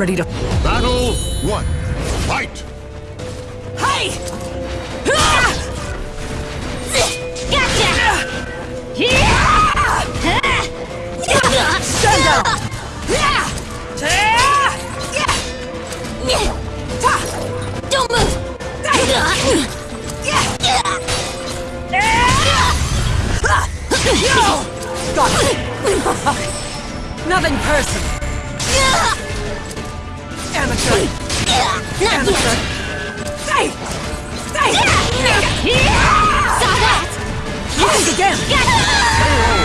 ready to... Battle one. Fight! Hey! Ah! Gotcha! Stand down! Don't move! Nothing personal. Amateur! Not Amateur! yet! Stay! Stay! Saw that! Use again! Battle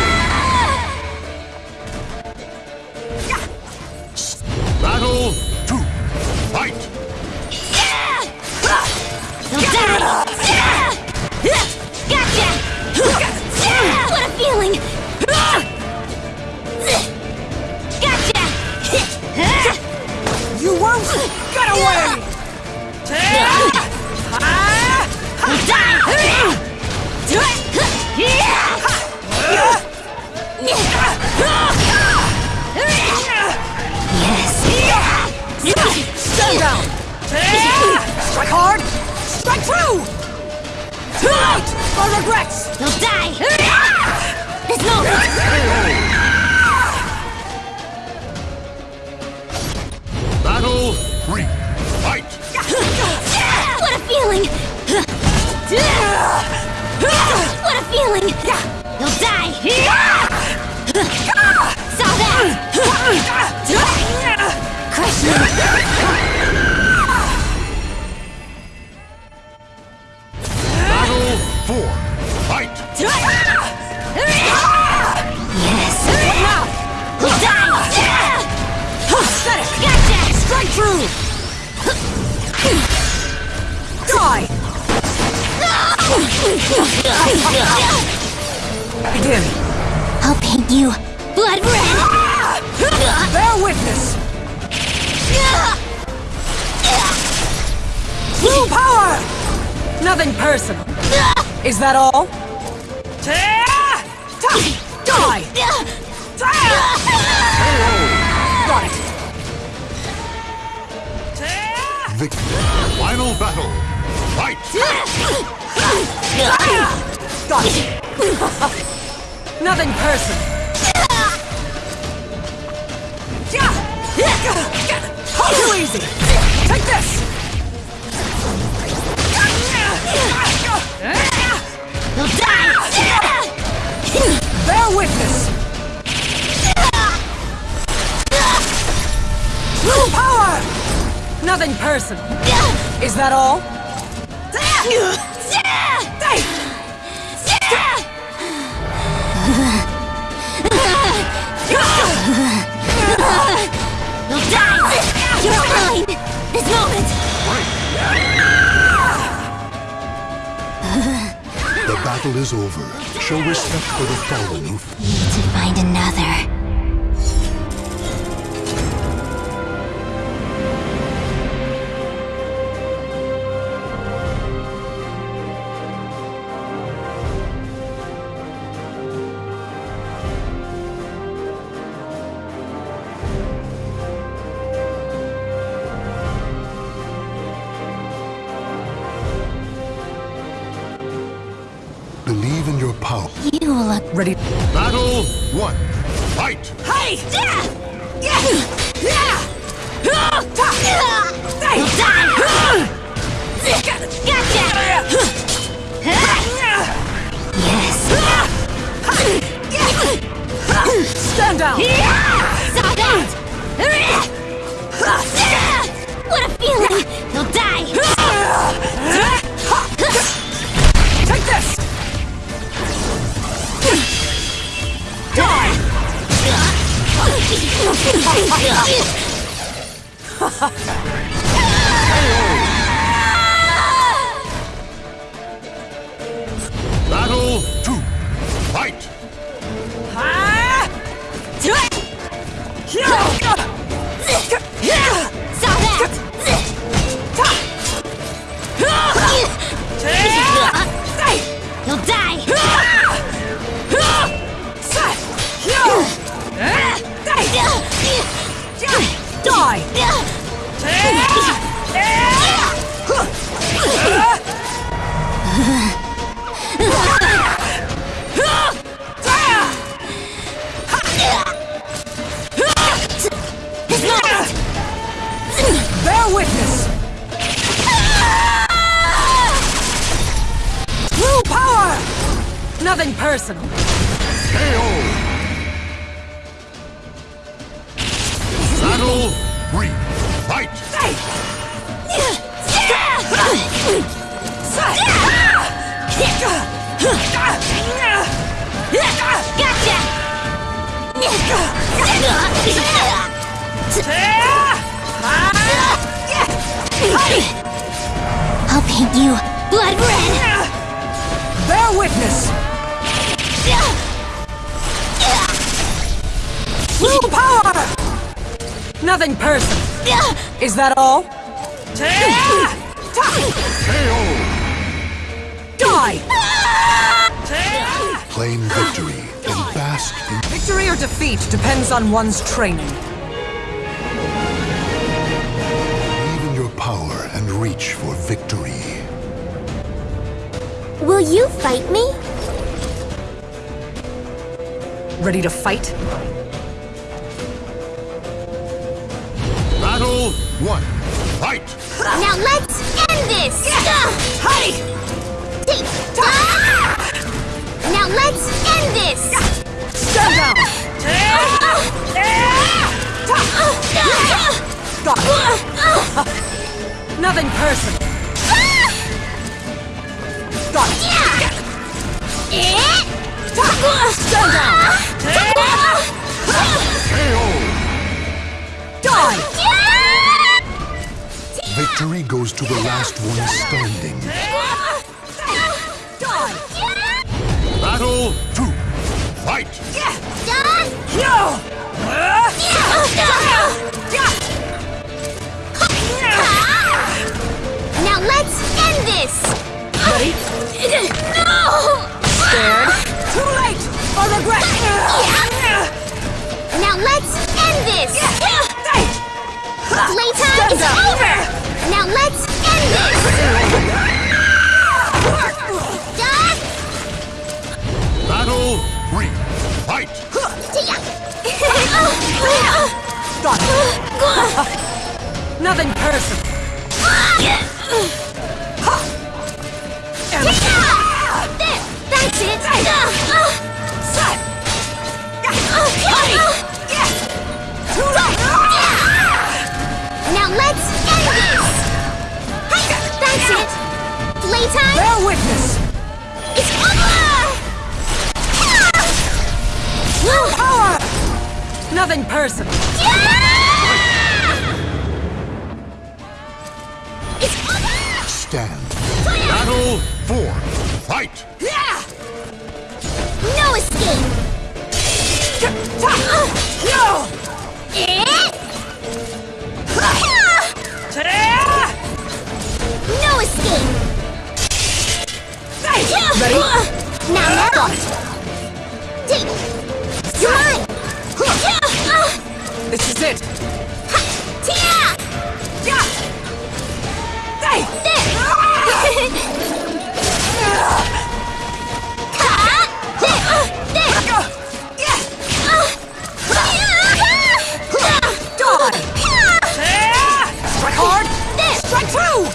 Yes! Down! Strike hard! Strike true! Too late For regrets! You'll die! This moment! Battle three. Fight! What a feeling! What a feeling! You'll die! Saw that! Crush you! True! Die! Begin! I'll paint you blood red! Bear witness! Blue power! Nothing personal. Is that all? Die! Got Victory. Final battle. Fight! Got it! Nothing personal. Too easy! Take this! You'll die! Bear witness! Blue power! Nothing personal. Is that all? You'll die! You're mine! This moment! The battle is over. Show respect for the fallen who Need to find another. Believe in your power. You look Ready? Battle one. Fight! Hey! You'll die! Gotcha! Yes! Stand down! Saw that! What a feeling! You'll die! Take this! Die! a witness! True power! Nothing personal. KO! Battle! Re fight! Fight! Gotcha! I'll paint you blood red! Bear witness. Full power. Nothing personal. Is that all? Die. Claim victory and bask in Victory or defeat depends on one's training. Reach for victory. Will you fight me? Ready to fight? Battle one. Fight! Now let's end this! Hey! Take- ah! Now let's end this! Stand down. Ah! Ah! Got it. Nothing personal. Got it. Stand down. Die. Victory goes to the last one standing. Die. Battle two. Fight! No. Now Playtime Stand is up. over! Now let's end this! Done! Battle three. Fight! Got it. Nothing personal. There! That's it! Bear witness. is over! Power. Nothing personal. It's over! Stand. Battle four. Fight! Yeah! No escape! Ready? Now now! Take! You're mine! This is it. Tia! Hey. Strike hard. Strike true.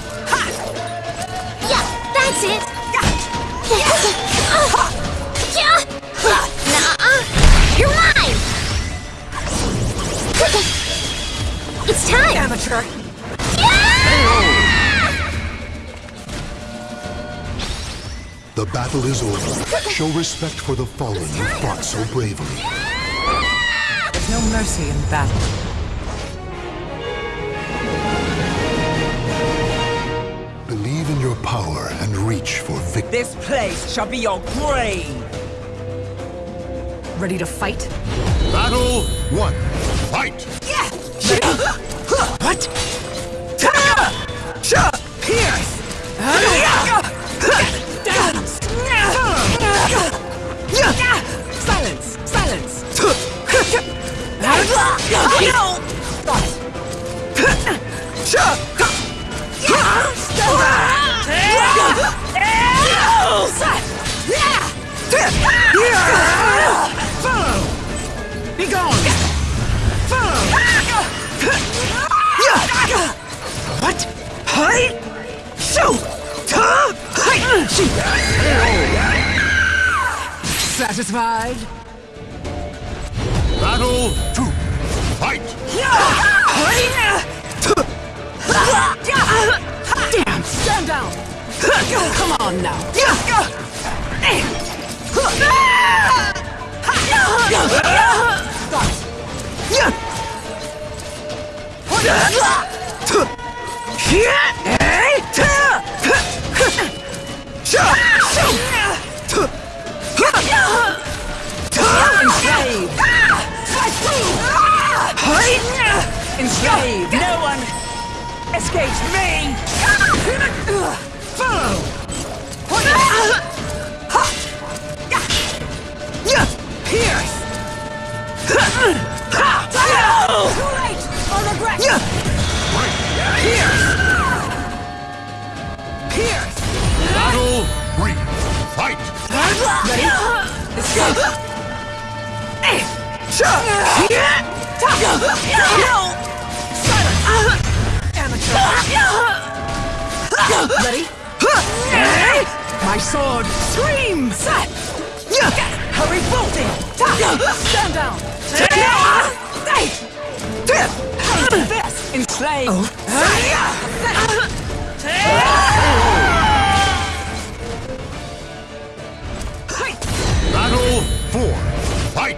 Time. Amateur. The battle is over. Show respect for the fallen who fought so bravely. There's no mercy in battle. Believe in your power and reach for victory. This place shall be your grave. Ready to fight? Battle one. Fight! What? Pierce! Silence! Silence! Follow! Be gone! Follow! What? Hi! Shoot! Huh? Hi! Shoot! Satisfied? Battle two. Fight! Damn! Stand down! Come on now! Enslaved! No one escapes me! Follow! Ah! Pierce! Battle three. Fight! Ready? Escape! No! Amateur! Ready? My sword screams! Hurry bolting! Stand down! Hurry this! Enslave! Battle four. Fight!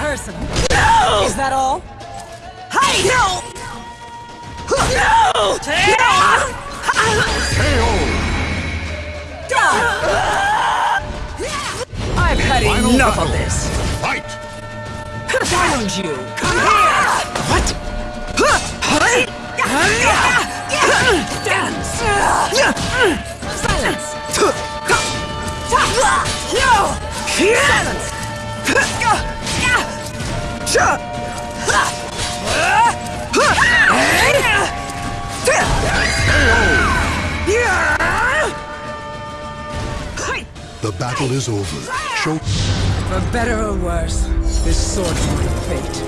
Nothing personal. No! Is that all? Hey! No! No! I've had Final enough battle. of this! Fight! Why don't you come here? What? The battle is over. Show For better or worse, this sword's my fate.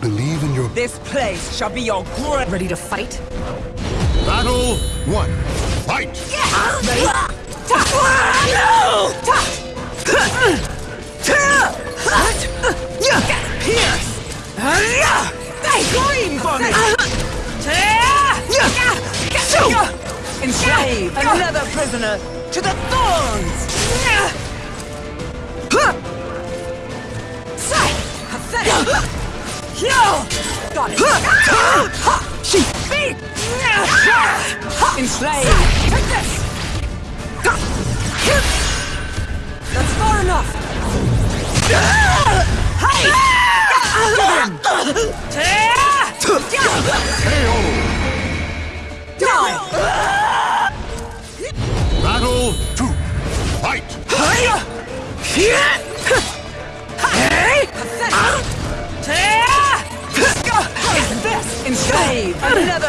believe in your This place shall be your grave. Ready to fight? battle one. Fight! Ready? No! Pierce! Scream for me! Enslave another prisoner to the thorns! Got it! She beat! Enslave! Take this! That's far enough! Hey! Battle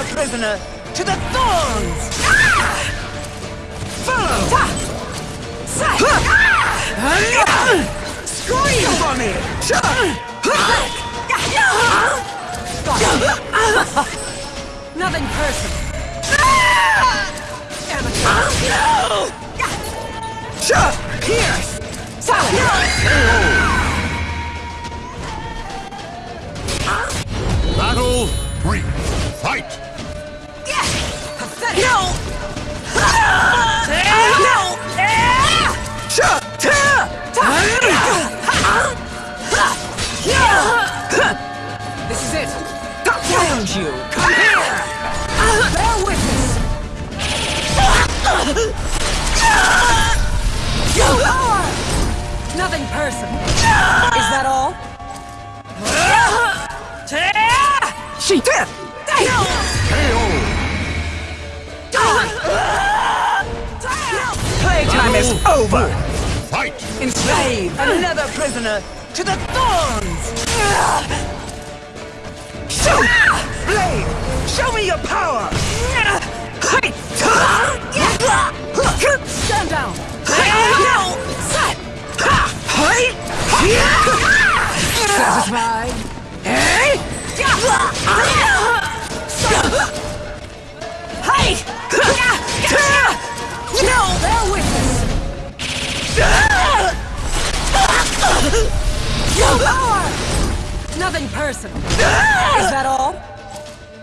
another prisoner to the thorns? Follow! Scream for me! Nothing personal. Pierce! Silence! Battle three. Fight! Nothing personal. Is that all? She did! Playtime is over! Fight! Enslave another prisoner to the thorns! Shoot! Blade, show me your power! Stand down! Satisfied? Eh? Hey! No! Bear witness! No power! Nothing personal. Is that all?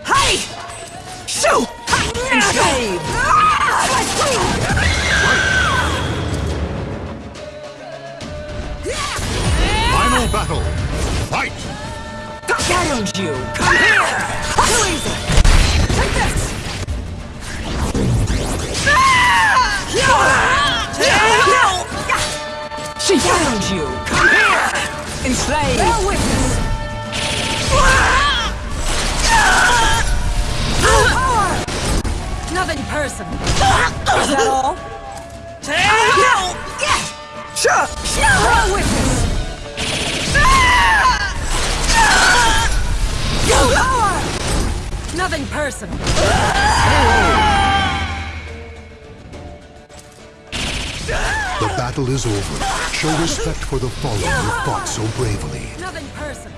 Hey! Shoot! Enslave! Battle! Fight! Challenge you! Come here! Too easy! Take this! She challenge you! Come here! Enslave! Bear witness! Power! Nothing personal. Is that all? Bear witness! Personal. The battle is over. Show respect for the fallen who fought so bravely. Nothing personal.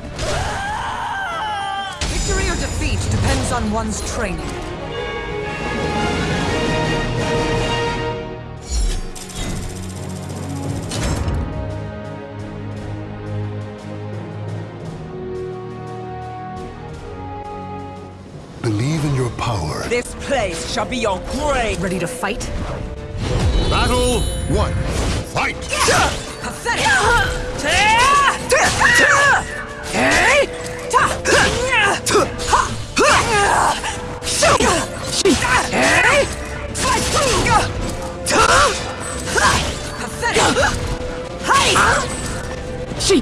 Victory or defeat depends on one's training. This place shall be your grave! Ready to fight? Battle one. Fight! Pathetic! Pathetic! She...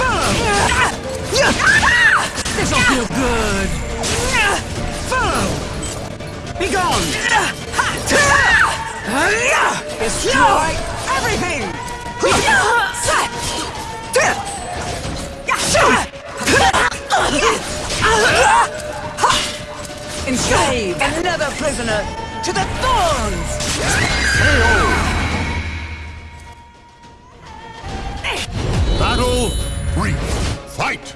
Follow! This'll feel good! Follow! Be gone! Destroy everything! Enslave another prisoner to the thorns! Battle three. Fight!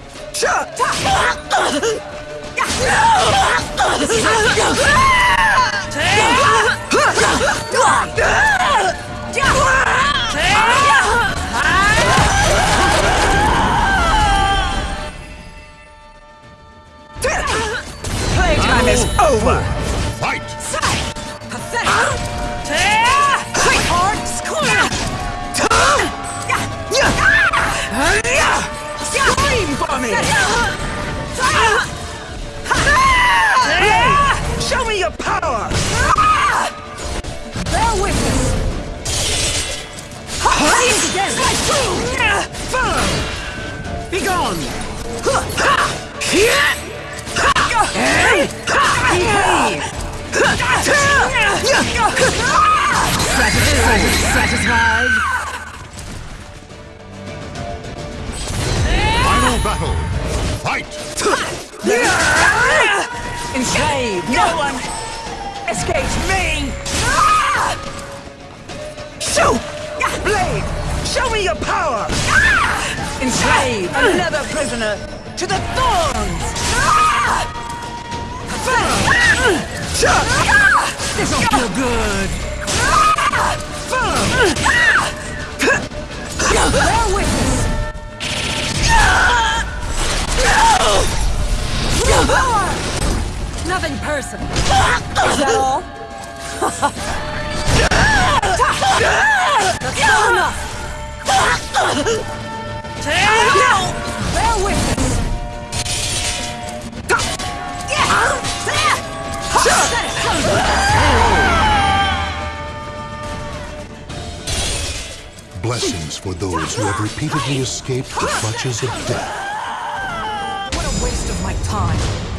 Playtime is over! Fight! Pathetic! Scream for me! Hey! Show me your power! Bear witness! Again! Follow! Be gone! Behave! Satisfied? Final battle! Fight! Enslave! No one escapes me! Shoot! Blade! Show me your power! Enslave another prisoner to the thorns! This'll feel good! Nothing personal. Is that all? That's not enough. Bear witness. Blessings for those who have repeatedly escaped the clutches of death. My time.